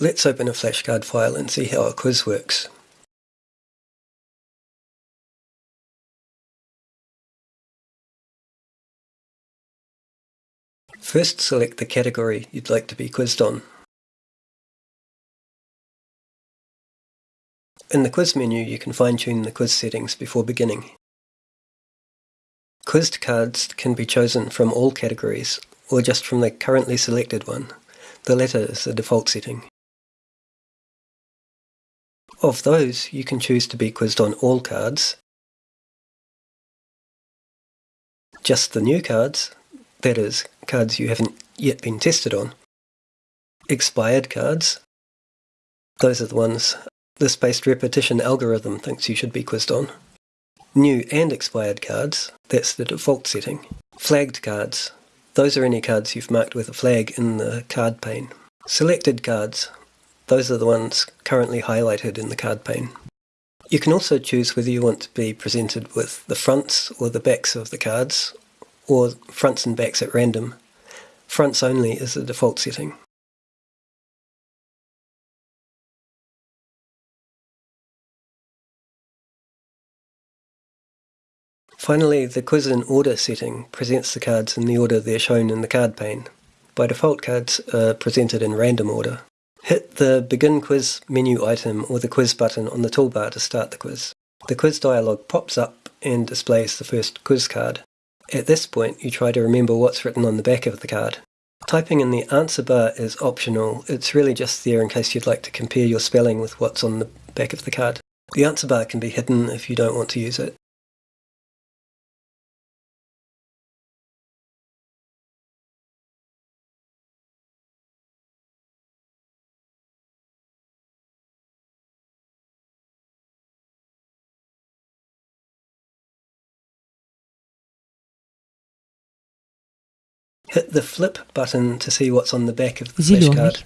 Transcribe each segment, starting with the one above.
Let's open a flashcard file and see how a quiz works. First select the category you'd like to be quizzed on. In the quiz menu you can fine-tune the quiz settings before beginning. Quizzed cards can be chosen from all categories or just from the currently selected one. The latter is the default setting. Of those, you can choose to be quizzed on all cards, just the new cards, that is, cards you haven't yet been tested on. Expired cards, those are the ones the spaced repetition algorithm thinks you should be quizzed on. New and expired cards, that's the default setting. Flagged cards, those are any cards you've marked with a flag in the card pane. Selected cards, those are the ones currently highlighted in the card pane. You can also choose whether you want to be presented with the fronts or the backs of the cards, or fronts and backs at random. Fronts only is the default setting. Finally, the quiz in order setting presents the cards in the order they're shown in the card pane. By default, cards are presented in random order. The Begin Quiz menu item or the quiz button on the toolbar to start the quiz. The quiz dialog pops up and displays the first quiz card. At this point, you try to remember what's written on the back of the card. Typing in the answer bar is optional. It's really just there in case you'd like to compare your spelling with what's on the back of the card. The answer bar can be hidden if you don't want to use it. Hit the flip button to see what's on the back of the flashcard.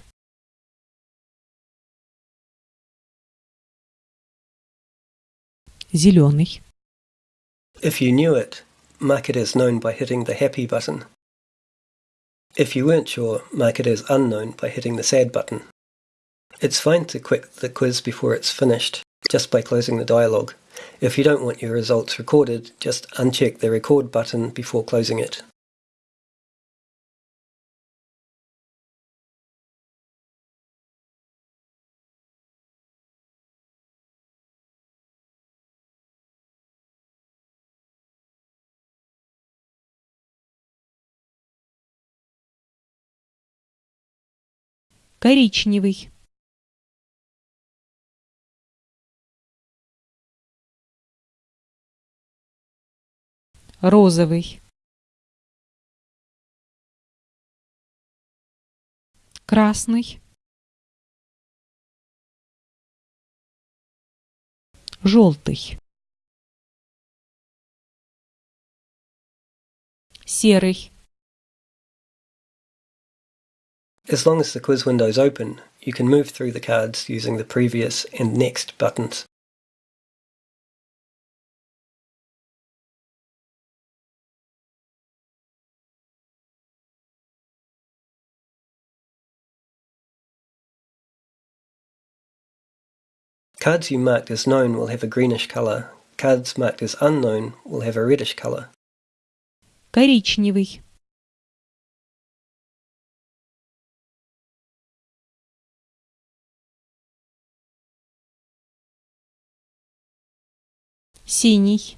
Зеленый. If you knew it, mark it as known by hitting the happy button. If you weren't sure, mark it as unknown by hitting the sad button. It's fine to quit the quiz before it's finished, just by closing the dialog. If you don't want your results recorded, just uncheck the record button before closing it. Коричневый. Розовый. Красный. Желтый. Серый As long as the quiz window is open, you can move through the cards using the previous and next buttons. Cards you marked as known will have a greenish colour. Cards marked as unknown will have a reddish colour. коричневый синий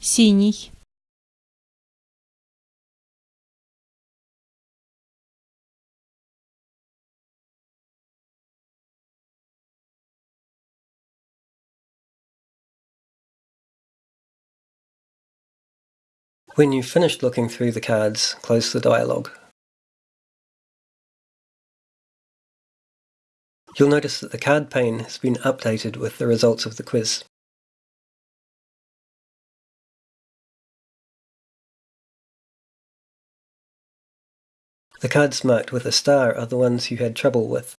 синий When you've finished looking through the cards, close the dialog. You'll notice that the card pane has been updated with the results of the quiz. The cards marked with a star are the ones you had trouble with.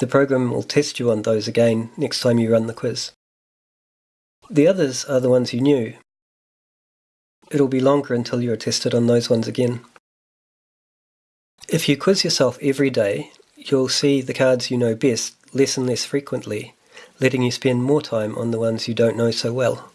The program will test you on those again next time you run the quiz. The others are the ones you knew. It'll be longer until you're tested on those ones again. If you quiz yourself every day, you'll see the cards you know best less and less frequently, letting you spend more time on the ones you don't know so well.